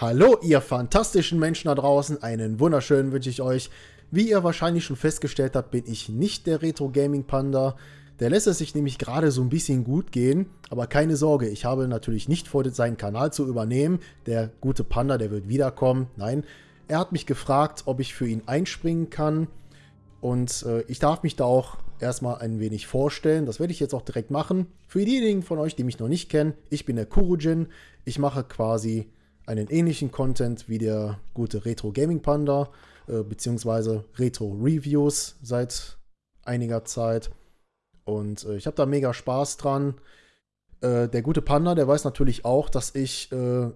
Hallo, ihr fantastischen Menschen da draußen. Einen wunderschönen wünsche ich euch. Wie ihr wahrscheinlich schon festgestellt habt, bin ich nicht der Retro Gaming Panda. Der lässt es sich nämlich gerade so ein bisschen gut gehen. Aber keine Sorge, ich habe natürlich nicht vor, seinen Kanal zu übernehmen. Der gute Panda, der wird wiederkommen. Nein, er hat mich gefragt, ob ich für ihn einspringen kann. Und äh, ich darf mich da auch erstmal ein wenig vorstellen. Das werde ich jetzt auch direkt machen. Für diejenigen von euch, die mich noch nicht kennen, ich bin der Kurujin. Ich mache quasi einen ähnlichen Content wie der gute Retro Gaming Panda, äh, beziehungsweise Retro Reviews seit einiger Zeit. Und äh, ich habe da mega Spaß dran. Äh, der gute Panda, der weiß natürlich auch, dass ich äh,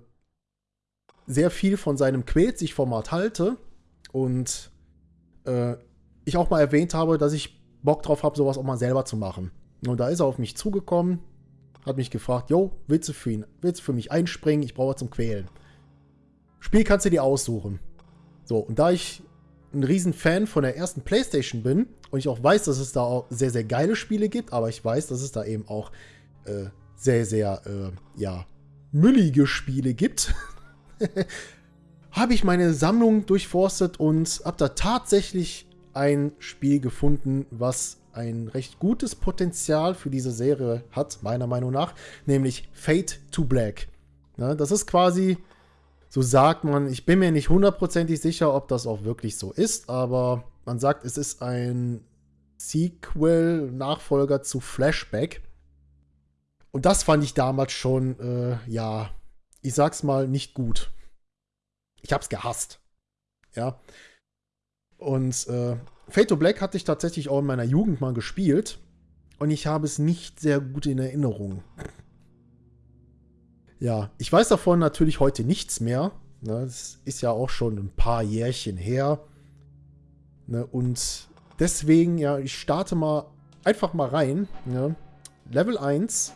sehr viel von seinem Quält-sich-Format halte. Und äh, ich auch mal erwähnt habe, dass ich Bock drauf habe, sowas auch mal selber zu machen. Und da ist er auf mich zugekommen, hat mich gefragt, yo, willst du für ihn, willst du für mich einspringen? Ich brauche zum Quälen. Spiel kannst du dir aussuchen. So, und da ich ein riesen Fan von der ersten Playstation bin und ich auch weiß, dass es da auch sehr, sehr geile Spiele gibt, aber ich weiß, dass es da eben auch äh, sehr, sehr, äh, ja, müllige Spiele gibt, habe ich meine Sammlung durchforstet und habe da tatsächlich ein Spiel gefunden, was ein recht gutes Potenzial für diese Serie hat, meiner Meinung nach, nämlich Fate to Black. Ja, das ist quasi, so sagt man, ich bin mir nicht hundertprozentig sicher, ob das auch wirklich so ist, aber man sagt, es ist ein Sequel, Nachfolger zu Flashback. Und das fand ich damals schon, äh, ja, ich sag's mal, nicht gut. Ich hab's gehasst. Ja. Und äh, Fate to Black hatte ich tatsächlich auch in meiner Jugend mal gespielt. Und ich habe es nicht sehr gut in Erinnerung. Ja, ich weiß davon natürlich heute nichts mehr. Ne, das ist ja auch schon ein paar Jährchen her. Ne, und deswegen, ja, ich starte mal einfach mal rein. Ne. Level 1.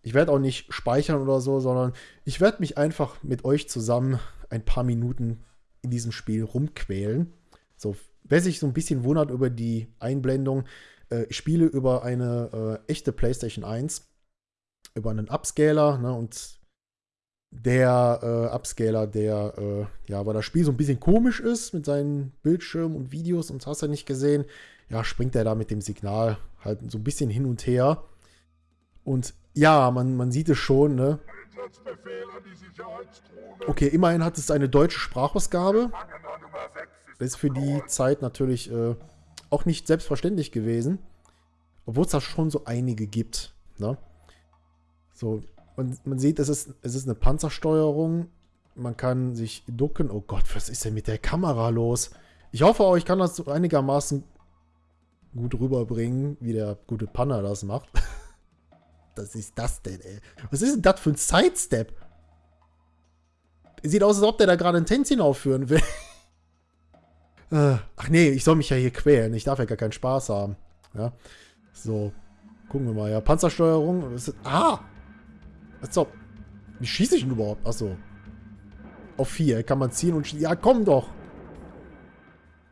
Ich werde auch nicht speichern oder so, sondern ich werde mich einfach mit euch zusammen ein paar Minuten in diesem Spiel rumquälen. So, wer sich so ein bisschen wundert über die Einblendung, äh, ich spiele über eine äh, echte PlayStation 1, über einen Upscaler, ne, und der äh, Upscaler, der, äh, ja, weil das Spiel so ein bisschen komisch ist mit seinen Bildschirmen und Videos und hast du nicht gesehen, ja, springt er da mit dem Signal halt so ein bisschen hin und her. Und ja, man, man sieht es schon, ne? Okay, immerhin hat es eine deutsche Sprachausgabe. Das ist für die Zeit natürlich äh, auch nicht selbstverständlich gewesen. Obwohl es da schon so einige gibt. Ne? So, und man sieht, es ist, es ist eine Panzersteuerung. Man kann sich ducken. Oh Gott, was ist denn mit der Kamera los? Ich hoffe, ich kann das einigermaßen gut rüberbringen, wie der gute Panner das macht. Was ist das denn, ey? Was ist denn das für ein Sidestep? Sieht aus, als ob der da gerade ein Tänzchen aufführen will. Äh, ach nee, ich soll mich ja hier quälen. Ich darf ja gar keinen Spaß haben. Ja. So. Gucken wir mal. Ja, Panzersteuerung. Ah! Ob. Wie schieße ich denn überhaupt? Achso. Auf 4 kann man ziehen und Ja, komm doch!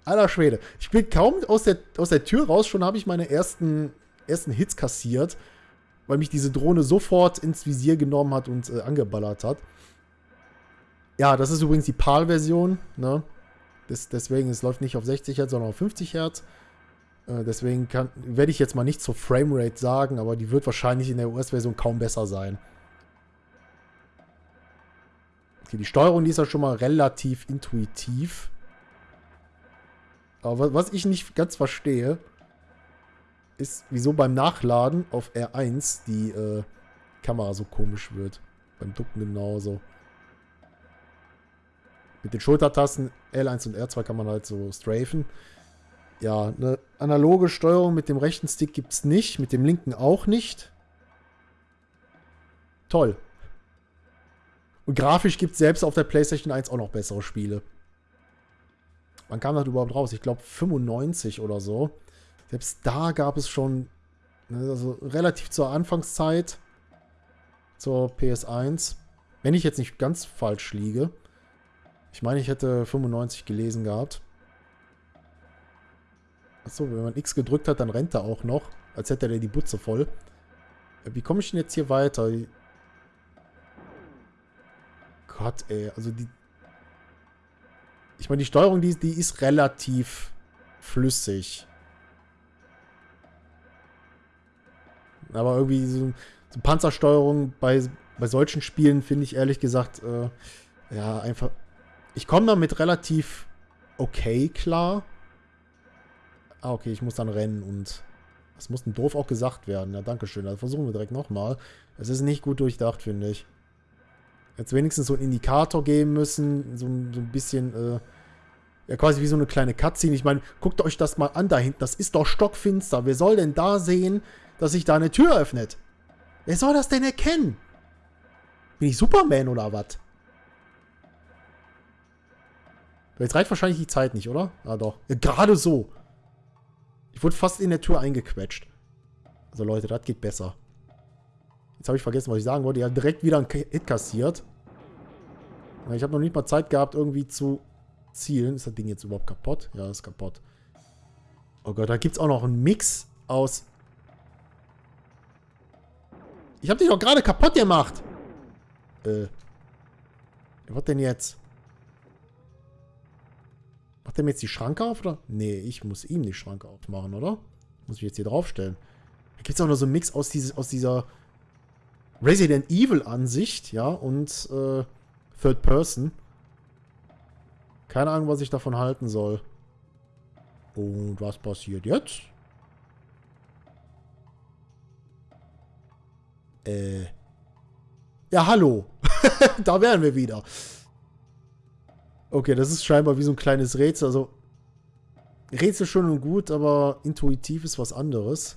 Alter Schwede. Ich bin kaum aus der, aus der Tür raus, schon habe ich meine ersten, ersten Hits kassiert, weil mich diese Drohne sofort ins Visier genommen hat und äh, angeballert hat. Ja, das ist übrigens die PAL-Version, ne? Das, deswegen, es läuft nicht auf 60 Hertz, sondern auf 50 Hertz. Äh, deswegen werde ich jetzt mal nicht zur Framerate sagen, aber die wird wahrscheinlich in der US-Version kaum besser sein. Okay, die Steuerung, ist ja schon mal relativ intuitiv. Aber was ich nicht ganz verstehe, ist, wieso beim Nachladen auf R1 die äh, Kamera so komisch wird. Beim Ducken genauso. Mit den Schultertasten L1 und R2 kann man halt so strafen. Ja, eine analoge Steuerung mit dem rechten Stick gibt es nicht, mit dem linken auch nicht. Toll. Und grafisch gibt es selbst auf der PlayStation 1 auch noch bessere Spiele. Wann kam das überhaupt raus? Ich glaube 95 oder so. Selbst da gab es schon, ne, also relativ zur Anfangszeit, zur PS1, wenn ich jetzt nicht ganz falsch liege, ich meine, ich hätte 95 gelesen gehabt. Achso, wenn man X gedrückt hat, dann rennt er auch noch. Als hätte er die Butze voll. Äh, wie komme ich denn jetzt hier weiter? Gott, ey. Also die... Ich meine, die Steuerung, die, die ist relativ flüssig. Aber irgendwie so, so Panzersteuerung bei, bei solchen Spielen finde ich ehrlich gesagt, äh, ja, einfach... Ich komme damit relativ okay klar. Ah, okay, ich muss dann rennen und... Das muss ein doof auch gesagt werden. Ja, danke schön. Dann versuchen wir direkt nochmal. Es ist nicht gut durchdacht, finde ich. Jetzt wenigstens so einen Indikator geben müssen. So, so ein bisschen, äh, ja quasi wie so eine kleine Cutscene. Ich meine, guckt euch das mal an da hinten. Das ist doch stockfinster. Wer soll denn da sehen, dass sich da eine Tür öffnet? Wer soll das denn erkennen? Bin ich Superman oder was? Jetzt reicht wahrscheinlich die Zeit nicht, oder? Ah, doch. Ja, Gerade so. Ich wurde fast in der Tür eingequetscht. Also Leute, das geht besser. Jetzt habe ich vergessen, was ich sagen wollte. Ja, direkt wieder ein Hit kassiert. Ich habe noch nicht mal Zeit gehabt, irgendwie zu zielen. Ist das Ding jetzt überhaupt kaputt? Ja, ist kaputt. Oh Gott, da gibt es auch noch einen Mix aus... Ich habe dich doch gerade kaputt gemacht. Äh. Was denn jetzt? Macht der mir jetzt die Schranke auf, oder? Nee, ich muss ihm die Schranke aufmachen, oder? Muss ich jetzt hier draufstellen. Da gibt es auch noch so einen Mix aus, dieses, aus dieser Resident Evil-Ansicht, ja, und äh, Third Person. Keine Ahnung, was ich davon halten soll. Und was passiert jetzt? Äh. Ja, hallo. da wären wir wieder. Okay, das ist scheinbar wie so ein kleines Rätsel. Also, Rätsel schön und gut, aber intuitiv ist was anderes.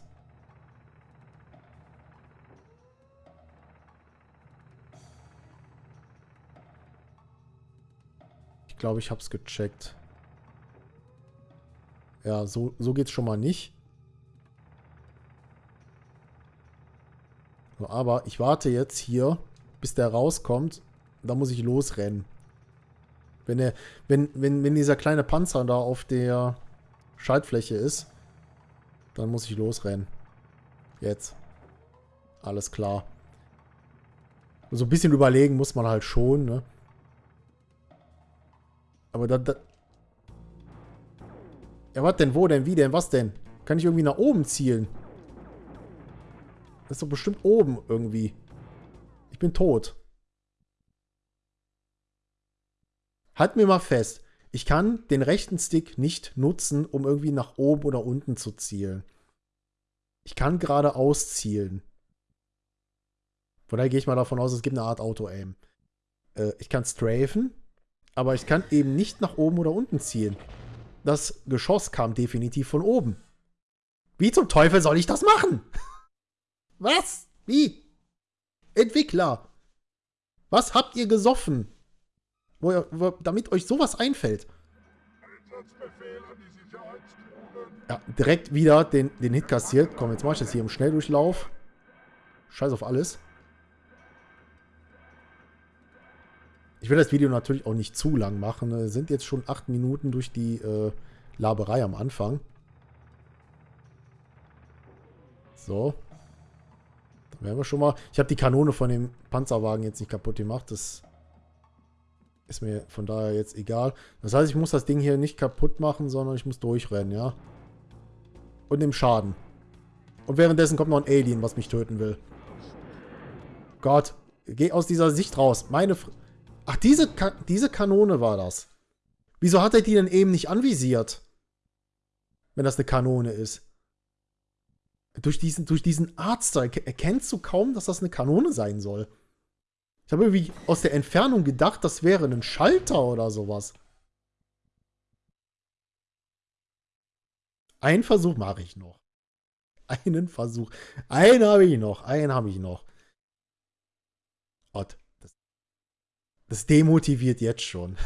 Ich glaube, ich habe es gecheckt. Ja, so, so es schon mal nicht. Aber ich warte jetzt hier, bis der rauskommt. Da muss ich losrennen. Wenn, er, wenn, wenn, wenn dieser kleine Panzer da auf der Schaltfläche ist, dann muss ich losrennen. Jetzt. Alles klar. So ein bisschen überlegen muss man halt schon, ne? Aber da, da... Ja, was denn? Wo denn? Wie denn? Was denn? Kann ich irgendwie nach oben zielen? Das ist doch bestimmt oben irgendwie. Ich bin tot. Halt mir mal fest, ich kann den rechten Stick nicht nutzen, um irgendwie nach oben oder unten zu zielen. Ich kann geradeaus zielen. Von daher gehe ich mal davon aus, es gibt eine Art Auto-Aim. Äh, ich kann strafen, aber ich kann eben nicht nach oben oder unten zielen. Das Geschoss kam definitiv von oben. Wie zum Teufel soll ich das machen? Was? Wie? Entwickler. Was habt ihr gesoffen? Wo, wo, damit euch sowas einfällt. Ja, direkt wieder den, den Hit kassiert. Komm, jetzt mach ich das hier im Schnelldurchlauf. Scheiß auf alles. Ich will das Video natürlich auch nicht zu lang machen. Es sind jetzt schon acht Minuten durch die äh, Laberei am Anfang. So. Dann werden wir schon mal... Ich habe die Kanone von dem Panzerwagen jetzt nicht kaputt gemacht. Das ist mir von daher jetzt egal. Das heißt, ich muss das Ding hier nicht kaputt machen, sondern ich muss durchrennen, ja. Und dem Schaden. Und währenddessen kommt noch ein Alien, was mich töten will. Gott, geh aus dieser Sicht raus. Meine... Fr Ach, diese, Ka diese Kanone war das. Wieso hat er die denn eben nicht anvisiert? Wenn das eine Kanone ist. Durch diesen, durch diesen Arzt erkennst du kaum, dass das eine Kanone sein soll. Ich habe irgendwie aus der Entfernung gedacht, das wäre ein Schalter oder sowas. Einen Versuch mache ich noch. Einen Versuch. Einen habe ich noch. Einen habe ich noch. Gott. Das, demotiviert jetzt schon.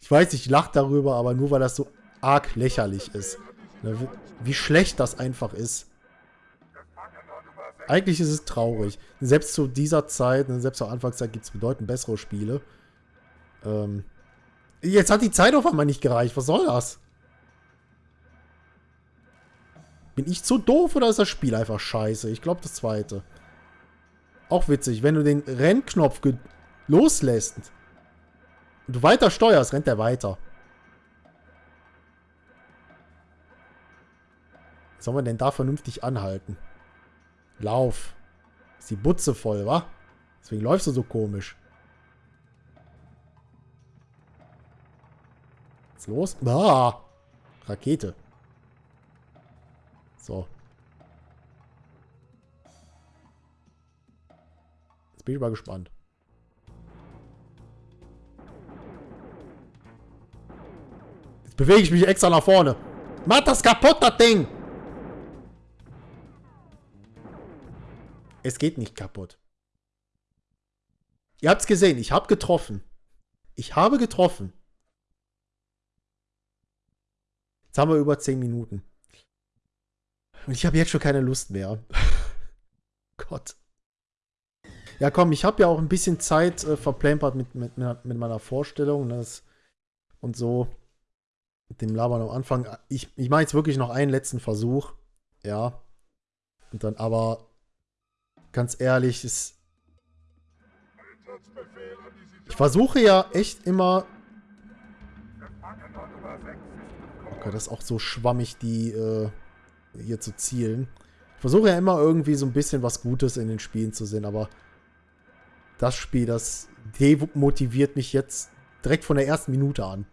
Ich weiß, ich lache darüber, aber nur weil das so arg lächerlich ist. Ne, wie schlecht das einfach ist. Eigentlich ist es traurig. Selbst zu dieser Zeit, ne, selbst zur Anfangszeit gibt es bedeutend bessere Spiele. Ähm, jetzt hat die Zeit auf einmal nicht gereicht. Was soll das? Bin ich zu doof oder ist das Spiel einfach scheiße? Ich glaube das zweite. Auch witzig, wenn du den Rennknopf loslässt und du weiter steuerst, rennt er weiter. soll man denn da vernünftig anhalten? Lauf. Ist die Butze voll, wa? Deswegen läufst du so komisch. Was ist los? Ah! Rakete. So. Jetzt bin ich mal gespannt. Jetzt bewege ich mich extra nach vorne. Mach das kaputt, das Ding! Es geht nicht kaputt. Ihr habt es gesehen, ich habe getroffen. Ich habe getroffen. Jetzt haben wir über 10 Minuten. Und ich habe jetzt schon keine Lust mehr. Gott. Ja, komm, ich habe ja auch ein bisschen Zeit äh, verplempert mit, mit, mit meiner Vorstellung. Das, und so. Mit dem Labern am Anfang. Ich, ich mache jetzt wirklich noch einen letzten Versuch. Ja. Und dann aber ganz ehrlich, ist. Ich versuche ja echt immer. Okay, das ist auch so schwammig, die äh, hier zu zielen. Ich versuche ja immer irgendwie so ein bisschen was Gutes in den Spielen zu sehen, aber das Spiel, das demotiviert mich jetzt direkt von der ersten Minute an.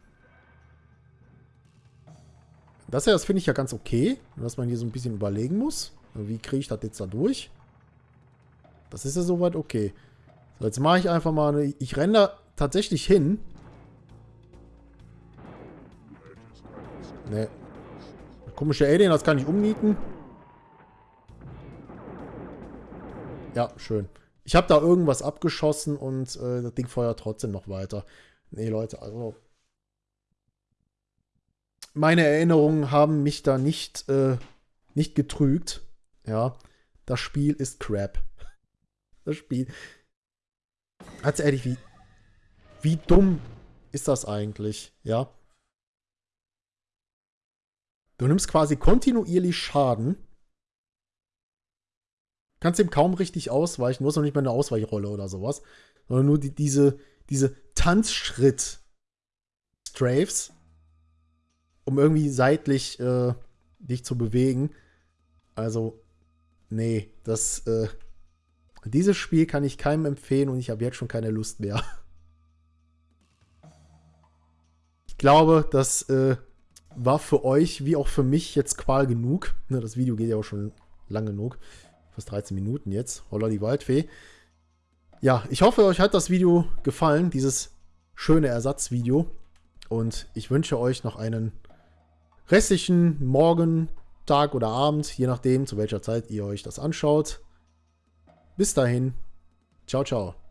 Das das finde ich ja ganz okay, dass man hier so ein bisschen überlegen muss. Wie kriege ich das jetzt da durch? Das ist ja soweit okay. So, jetzt mache ich einfach mal. Ich renne da tatsächlich hin. Ne. Komische Alien, das kann ich umnieten. Ja, schön. Ich habe da irgendwas abgeschossen und äh, das Ding feuert trotzdem noch weiter. Nee, Leute, also... Meine Erinnerungen haben mich da nicht, äh, nicht getrügt. Ja, das Spiel ist Crap das Spiel. Ganz ehrlich, wie, wie dumm ist das eigentlich, ja? Du nimmst quasi kontinuierlich Schaden. Kannst ihm kaum richtig ausweichen. Du hast noch nicht mal eine Ausweichrolle oder sowas. Sondern nur die, diese, diese Tanzschritt-Strafes, um irgendwie seitlich äh, dich zu bewegen. Also, nee, das, äh, dieses Spiel kann ich keinem empfehlen und ich habe jetzt schon keine Lust mehr. Ich glaube, das äh, war für euch wie auch für mich jetzt Qual genug. Ne, das Video geht ja auch schon lang genug. Fast 13 Minuten jetzt. Holla die Waldfee. Ja, ich hoffe, euch hat das Video gefallen, dieses schöne Ersatzvideo. Und ich wünsche euch noch einen restlichen Morgen, Tag oder Abend, je nachdem, zu welcher Zeit ihr euch das anschaut. Bis dahin. Ciao, ciao.